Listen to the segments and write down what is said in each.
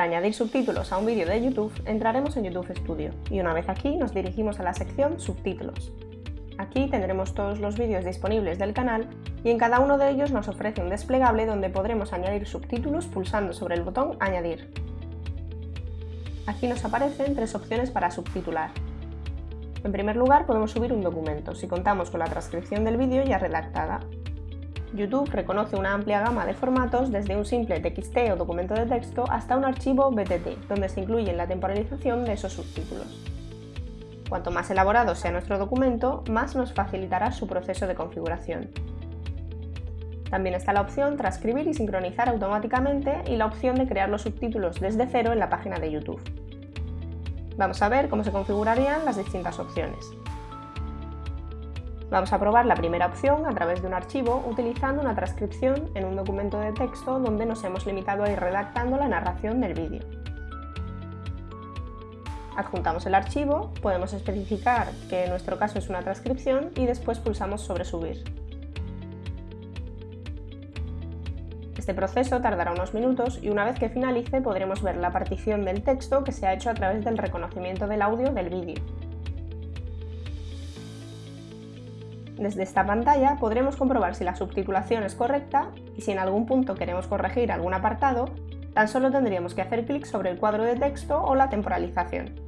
Para añadir subtítulos a un vídeo de YouTube, entraremos en YouTube Studio y una vez aquí nos dirigimos a la sección Subtítulos. Aquí tendremos todos los vídeos disponibles del canal y en cada uno de ellos nos ofrece un desplegable donde podremos añadir subtítulos pulsando sobre el botón Añadir. Aquí nos aparecen tres opciones para subtitular. En primer lugar podemos subir un documento, si contamos con la transcripción del vídeo ya redactada, YouTube reconoce una amplia gama de formatos desde un simple TXT o documento de texto hasta un archivo BTT, donde se incluye la temporalización de esos subtítulos. Cuanto más elaborado sea nuestro documento, más nos facilitará su proceso de configuración. También está la opción Transcribir y sincronizar automáticamente y la opción de crear los subtítulos desde cero en la página de YouTube. Vamos a ver cómo se configurarían las distintas opciones. Vamos a probar la primera opción a través de un archivo utilizando una transcripción en un documento de texto donde nos hemos limitado a ir redactando la narración del vídeo. Adjuntamos el archivo, podemos especificar que en nuestro caso es una transcripción y después pulsamos sobre subir. Este proceso tardará unos minutos y una vez que finalice podremos ver la partición del texto que se ha hecho a través del reconocimiento del audio del vídeo. Desde esta pantalla podremos comprobar si la subtitulación es correcta y si en algún punto queremos corregir algún apartado, tan solo tendríamos que hacer clic sobre el cuadro de texto o la temporalización.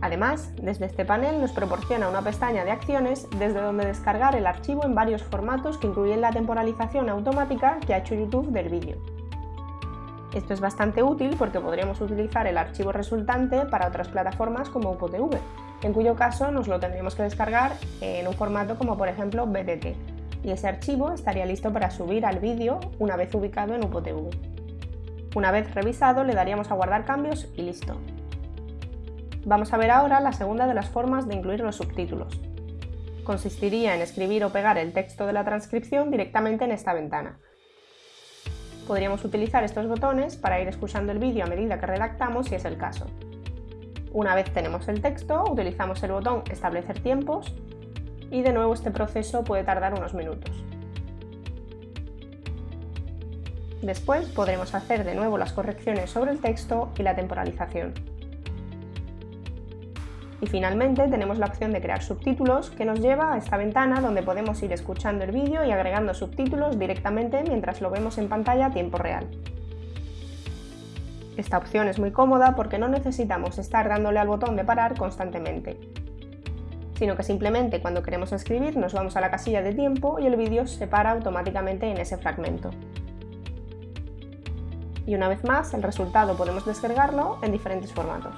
Además, desde este panel nos proporciona una pestaña de acciones desde donde descargar el archivo en varios formatos que incluyen la temporalización automática que ha hecho YouTube del vídeo. Esto es bastante útil porque podríamos utilizar el archivo resultante para otras plataformas como UPOTV, en cuyo caso nos lo tendríamos que descargar en un formato como por ejemplo BTT, y ese archivo estaría listo para subir al vídeo una vez ubicado en UPOTV. Una vez revisado le daríamos a guardar cambios y listo. Vamos a ver ahora la segunda de las formas de incluir los subtítulos. Consistiría en escribir o pegar el texto de la transcripción directamente en esta ventana. Podríamos utilizar estos botones para ir escuchando el vídeo a medida que redactamos si es el caso. Una vez tenemos el texto, utilizamos el botón Establecer tiempos y de nuevo este proceso puede tardar unos minutos. Después podremos hacer de nuevo las correcciones sobre el texto y la temporalización. Y finalmente tenemos la opción de crear subtítulos que nos lleva a esta ventana donde podemos ir escuchando el vídeo y agregando subtítulos directamente mientras lo vemos en pantalla a tiempo real. Esta opción es muy cómoda porque no necesitamos estar dándole al botón de parar constantemente, sino que simplemente cuando queremos escribir nos vamos a la casilla de tiempo y el vídeo se para automáticamente en ese fragmento. Y una vez más, el resultado podemos descargarlo en diferentes formatos.